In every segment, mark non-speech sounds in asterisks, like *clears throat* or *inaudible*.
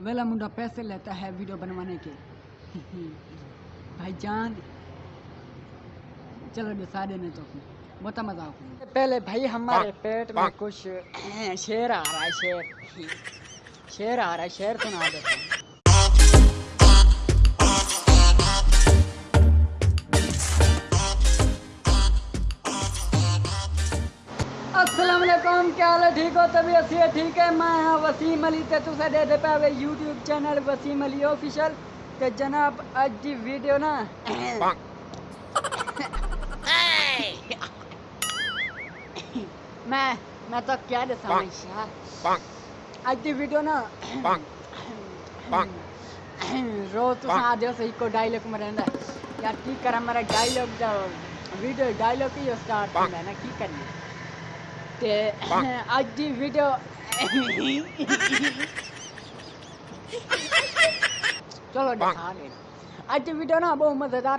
ویلا منڈا پیسے لیتا ہے ویڈیو بنوانے کے۔ بھائی جان چلو بسا دینے تو بہت مزہ آؤ پہلے بھائی ہمارے پیٹ میں کچھ شیر آ رہا ہے شیر۔ شیر آ رہا ہے شیر سنا دیتے ہیں السلام علیکم کیا حال ہے؟ ٹھیک ہو؟ تبھی اسی ہے؟ ٹھیک ہے میں ہاں وسیم علی تے تسے دے دے پے YouTube channel Waseem Ali official تے جناب اج دی ویڈیو نا میں میں تو کیا دساں انشاء اج دی ویڈیو نا رو تو تساں آدیو صحیح کو ڈائیلاگ مرندا یا کی کرا میرا ڈائیلاگ دا ویڈیو ڈائیلاگ ہی سٹارٹ ہوندا نا کی کرنا اج ویڈیو چلو اج ویڈیو نا بہت مزے دار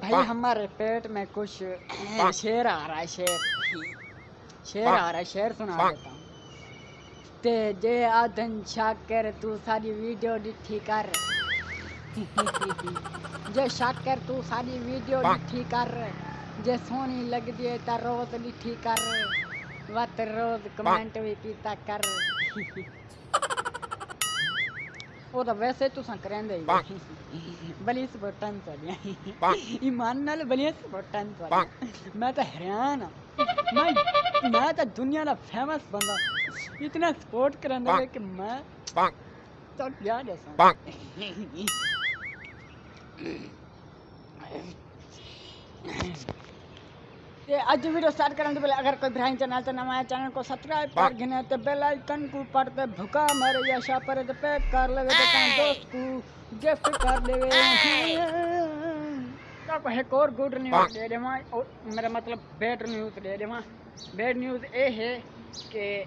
بھائی ہمارے پیٹ میں کچھ شے ہارا سنا آدن شا تاری ویڈیو دھی کراک تھی ساری ویڈیو دھی کر سونی لگتی ہے روس دھی کر وقت روز کمنٹ بھی پیتا کر وہ تو ویسے تو سن کریں دے بلی سپورٹن سڑیا ایمان نال بلی سپورٹن سڑیا میں تو حیران ہوں میں میں تو دنیا دا فیمس بندہ اتنا سپورٹ کرن دے کہ میں تو کیا Mm-hmm. اج ویڈیو سٹارٹ کرا اگر کوئی گرائی چینل نوائ چینل کو سبسکرائب کر گے تو بےلاکن کو پڑتے بھوکا مرے شاپ کر لے اور گڈ نیوز دے دم ویڈ نیوز دے دیڈ نیوز یہ ہے کہ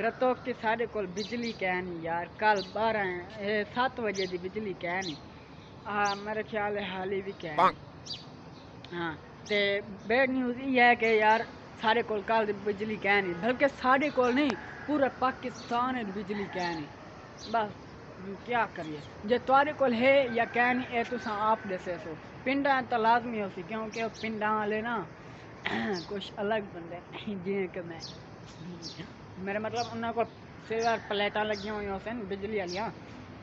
رتو کی ساڑے کو بجلی کہ یار کل بارہ سات بجے کی بجلی کی میرا خیال ہے حال ہی بھی ہاں۔ ਤੇ ਬੈਡ ਨਿਊਜ਼ ਇਹ ਹੈ ਕਿ ਯਾਰ ਸਾਡੇ ਕੋਲ ਕੱਲ بجلی کہہ نہیں، بلکہ سارے کول نہیں پورا پاکستان بجلی کہہ نہیں۔ بس، کیا کریے؟ جے تارے کول ہے یا کہہ نہیں، اے تو تساں آپ دسے سو پنڈاں تو لازمی ہو سی، کیونکہ پنڈاں والے نا *clears throat* کچھ الگ بندے جی کہ میں۔ میرے مطلب انہوں کو سیوار پلیٹاں لگی ہوئی سن، بجلی والیاں۔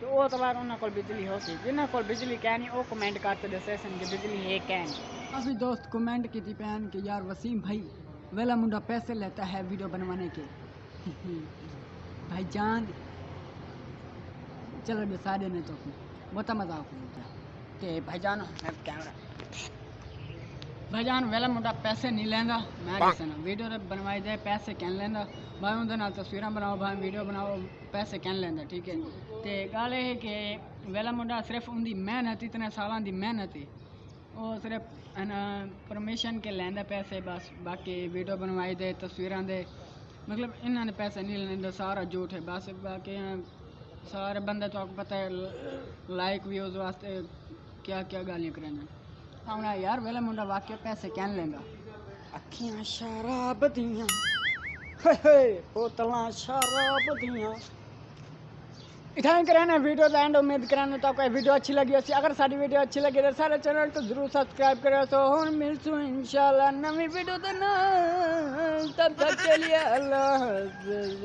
تو وہ تو بار انہوں کو بجلی ہو سی جنہوں کو بجلی کہنی وہ کمنٹ کرتے دے سیشن کہ بجلی ہے کہن اسی دوست کمنٹ کی تھی پہن کہ یار وسیم بھائی، ویلا منڈا پیسے لیتا ہے ویڈیو بنوانے کے۔ *laughs* بھائی جان، چلو جی، بے سارے نے تو۔ بہت مزہ آپ ہوتا ہے۔ کہ بھائی جان کیمرہ بھائی جان، ویلا منڈا پیسے نہیں لینا۔ میں دسنا ویڈیو بنوائی دے، پیسے کہن لینا۔ بھائی اندر تصویریں بناؤ، بھائی ویڈیو بناؤ، پیسے کہن لینا، ٹھیک ہے؟ گ یہ کہ ویلا منڈا صرف ان کی انحت ہی کی محنت ہی اور صرف پرمیشن کے لیے پیسے بس باقی ویڈیو بنوائی دے تصویر دے مطلب انہوں نے پیسے نہیں لارا جھوٹ ہے بس باقی سارے بندے تو پتہ ہے لائک ویوز واسطے کیا کیا گالیاں کریں ہاں یار ویلا منڈا واقع پیسے کین لینا شراب دیا بوتل شراب دیا اتنا کرانا ویڈیوز اینڈ امید کرانا، تو آپ کو ویڈیو اچھی لگی ہوتی اگر ساری ویڈیو اچھی لگی تو سارے چینل کو ضرور سبسکرائب کرو۔ تو ہوں ملسوں انشاءاللہ نمی ویڈیو تو نہ تب تک کے اللہ حافظ۔